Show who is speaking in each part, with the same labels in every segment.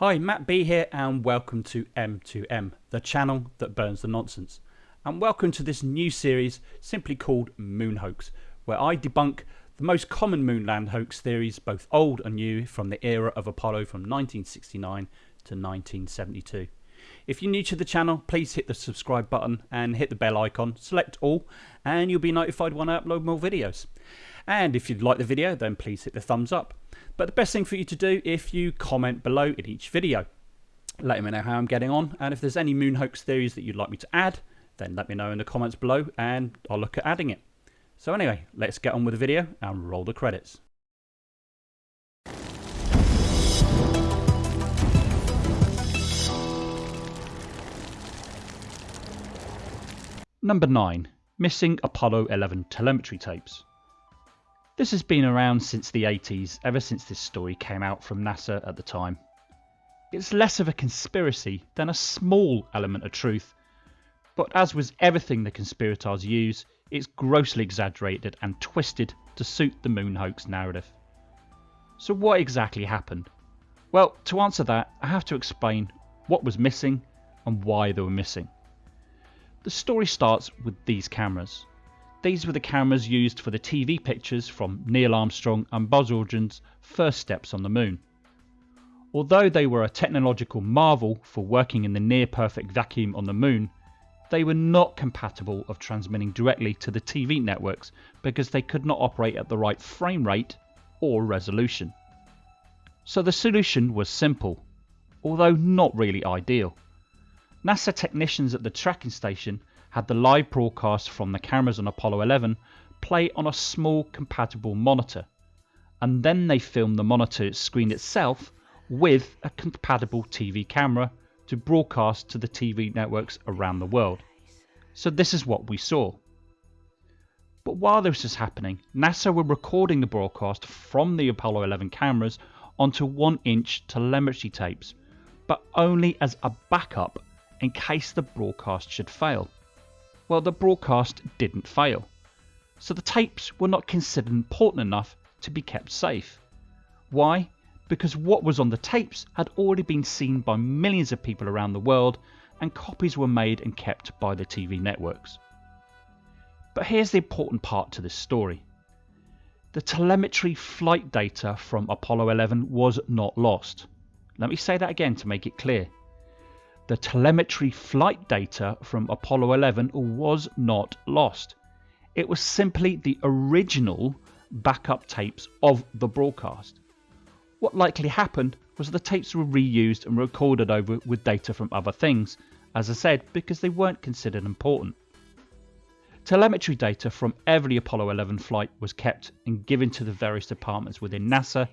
Speaker 1: Hi, Matt B here, and welcome to M2M, the channel that burns the nonsense. And welcome to this new series simply called Moon Hoax, where I debunk the most common moonland hoax theories, both old and new, from the era of Apollo from 1969 to 1972. If you're new to the channel, please hit the subscribe button and hit the bell icon, select all, and you'll be notified when I upload more videos. And if you'd like the video, then please hit the thumbs up. But the best thing for you to do if you comment below in each video. Let me know how I'm getting on, and if there's any moon hoax theories that you'd like me to add, then let me know in the comments below and I'll look at adding it. So anyway, let's get on with the video and roll the credits. Number 9. Missing Apollo 11 telemetry tapes. This has been around since the 80s, ever since this story came out from NASA at the time. It's less of a conspiracy than a small element of truth, but as with everything the conspirators use, it's grossly exaggerated and twisted to suit the moon hoax narrative. So what exactly happened? Well, to answer that, I have to explain what was missing and why they were missing. The story starts with these cameras. These were the cameras used for the TV pictures from Neil Armstrong and Buzz Aldrin's first steps on the moon. Although they were a technological marvel for working in the near perfect vacuum on the moon, they were not compatible of transmitting directly to the TV networks because they could not operate at the right frame rate or resolution. So the solution was simple, although not really ideal. NASA technicians at the tracking station had the live broadcast from the cameras on Apollo 11 play on a small compatible monitor, and then they filmed the monitor screen itself with a compatible TV camera to broadcast to the TV networks around the world. So this is what we saw. But while this was happening, NASA were recording the broadcast from the Apollo 11 cameras onto 1 inch telemetry tapes, but only as a backup in case the broadcast should fail. Well, the broadcast didn't fail, so the tapes were not considered important enough to be kept safe. Why? Because what was on the tapes had already been seen by millions of people around the world, and copies were made and kept by the TV networks. But here's the important part to this story. The telemetry flight data from Apollo 11 was not lost. Let me say that again to make it clear. The telemetry flight data from Apollo 11 was not lost. It was simply the original backup tapes of the broadcast. What likely happened was the tapes were reused and recorded over with data from other things, as I said, because they weren't considered important. Telemetry data from every Apollo 11 flight was kept and given to the various departments within NASA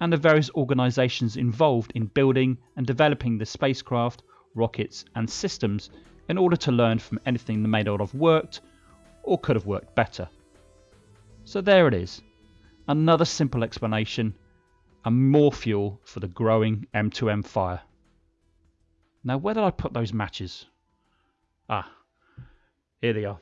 Speaker 1: and the various organisations involved in building and developing the spacecraft rockets, and systems in order to learn from anything that may not have worked or could have worked better. So there it is. Another simple explanation and more fuel for the growing M2M fire. Now where did I put those matches? Ah, here they are.